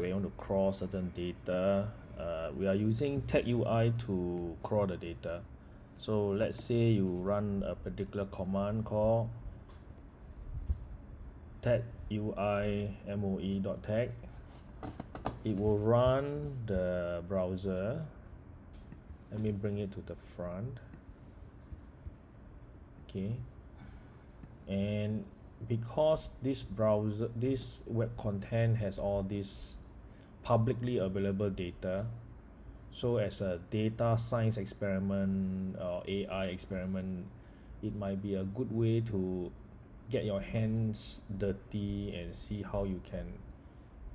we want to crawl certain data uh, we are using TagUI to crawl the data. So let's say you run a particular command called tag UI MOE dot tag it will run the browser. Let me bring it to the front. Okay. And because this browser this web content has all this publicly available data. So as a data science experiment or AI experiment it might be a good way to get your hands dirty and see how you can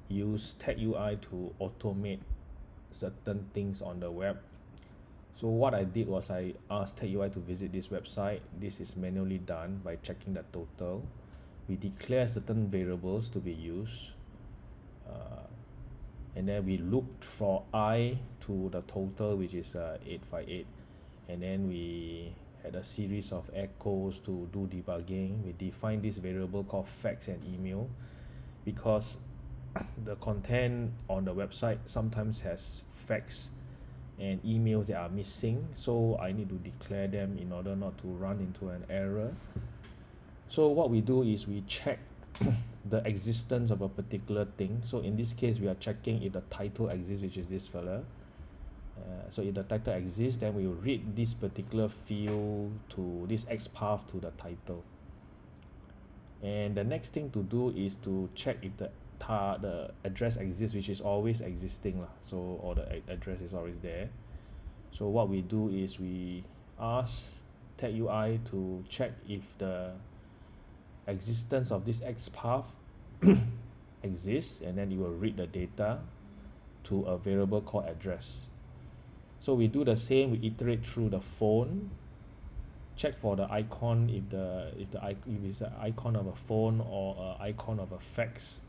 use tech TagUI to automate certain things on the web. So what I did was I asked tech TagUI to visit this website. This is manually done by checking the total. We declare certain variables to be used. Uh, and then we looked for i to the total which is uh, 858 and then we had a series of echoes to do debugging. We define this variable called fax and email because the content on the website sometimes has fax and emails that are missing. So I need to declare them in order not to run into an error. So what we do is we check the existence of a particular thing. So in this case we are checking if the title exists which is this fella. Uh, so if the title exists then we will read this particular field to this XPath to the title. And the next thing to do is to check if the tar the address exists which is always existing lah. So or the address is always there. So what we do is we ask TagUI to check if the existence of this XPath exists and then it will read the data to a variable called address. So we do the same we iterate through the phone check for the icon if the if the if it's an icon of a phone or a icon of a fax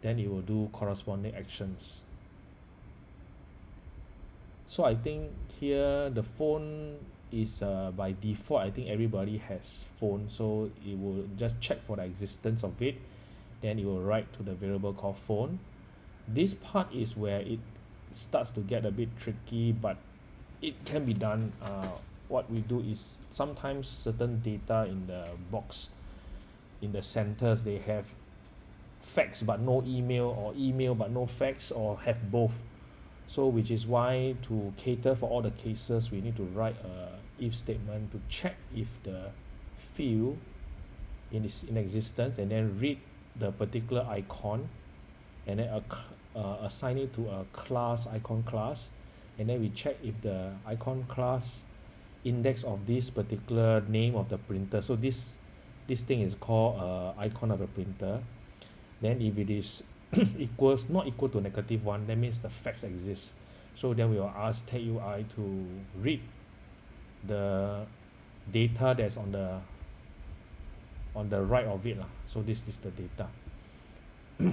then it will do corresponding actions so I think here the phone is uh, by default I think everybody has phone. So it will just check for the existence of it. Then it will write to the variable called phone. This part is where it starts to get a bit tricky but it can be done uh, what we do is sometimes certain data in the box in the centers they have fax but no email or email but no fax or have both so which is why to cater for all the cases we need to write a if statement to check if the field in is in existence and then read the particular icon and then uh, uh, assign it to a class icon class. And then we check if the icon class index of this particular name of the printer. So this this thing is called uh, icon of a printer. Then if it is equals not equal to negative one that means the fax exists so then we will ask TagUI to read the data that's on the on the right of it lah. So this is the data.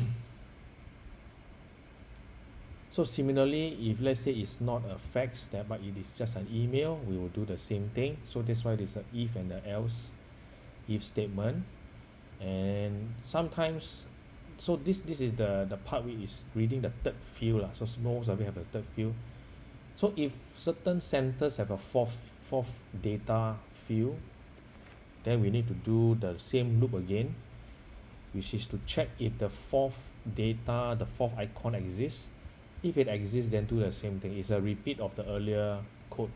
So similarly if let's say it's not a fax that but it is just an email we will do the same thing. So that's why there's a if and the else if statement. And sometimes so this this is the the part which is reading the third field lah. So most of it have a third field. So if certain centers have a fourth fourth data field then we need to do the same loop again which is to check if the fourth data the fourth icon exists. If it exists then do the same thing. It's a repeat of the earlier code.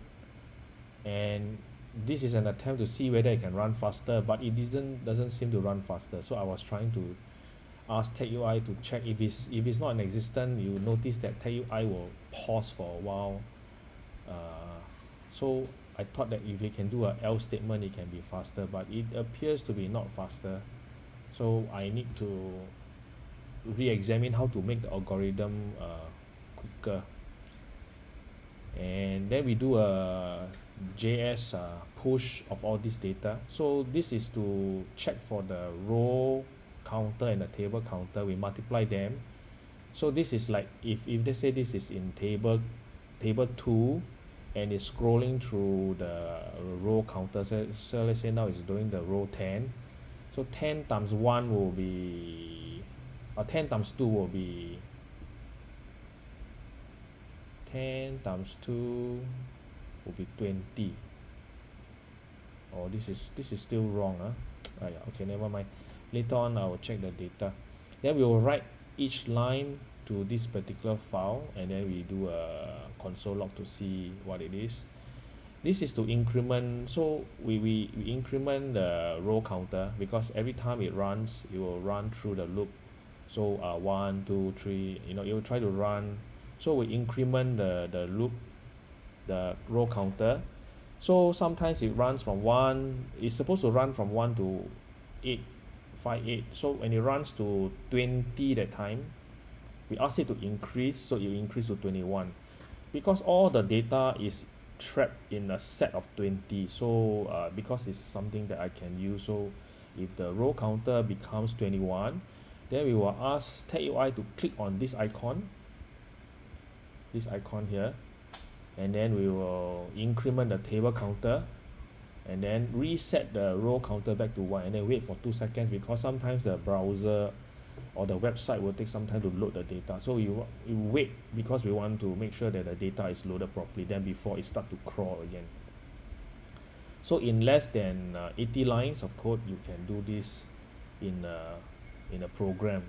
And this is an attempt to see whether it can run faster but it didn't doesn't seem to run faster. So I was trying to ask TagUI to check if it's if it's not in existent you notice that TagUI will pause for a while. Uh, so I thought that if we can do a else statement it can be faster but it appears to be not faster. So I need to re-examine how to make the algorithm uh, quicker. And then we do a JS uh, push of all this data. So this is to check for the row counter and the table counter we multiply them so this is like if if they say this is in table table 2 and it's scrolling through the row counter so, so let's say now it's doing the row 10 so 10 times 1 will be or uh, 10 times 2 will be 10 times 2 will be 20 oh this is this is still wrong ah !aiya! okay never mind later on I will check the data. Then we will write each line to this particular file and then we do a console log to see what it is. This is to increment so we, we, we increment the row counter because every time it runs it will run through the loop. So uh one two three you know it will try to run. So we increment the the loop the row counter. So sometimes it runs from one it's supposed to run from one to eight five eight. So when it runs to twenty that time we ask it to increase so it increase to twenty one because all the data is trapped in a set of twenty so uh because it's something that I can use so if the row counter becomes twenty one then we will ask TagUI to click on this icon this icon here and then we will increment the table counter and then reset the row counter back to one and then wait for two seconds because sometimes the browser or the website will take some time to load the data. So wa~ we wait because we want to make sure that the data is loaded properly then before it start to crawl again. So in less than uh, eighty lines of code you can do this in a in a program